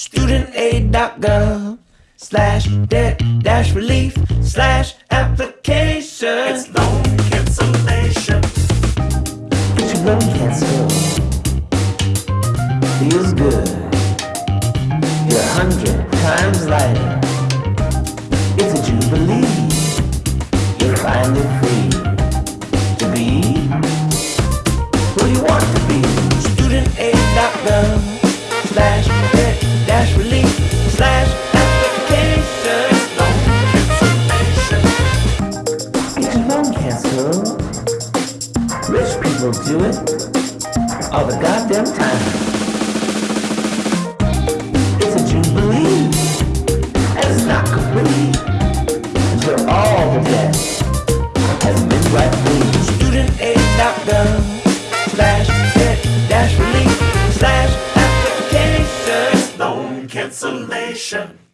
studentaid.gov slash debt dash relief slash application. It's loan cancellation. Get your loan canceled. Feels good. You're a hundred times lighter. It's a jubilee. You're finally free to be who you want to be. Studentaid.gov slash canceled. Rich people do it all the goddamn time. It's a jubilee, and it's not complete until all the debt has been clean. Studentaid.gov slash debt dash relief slash application. Loan cancellation.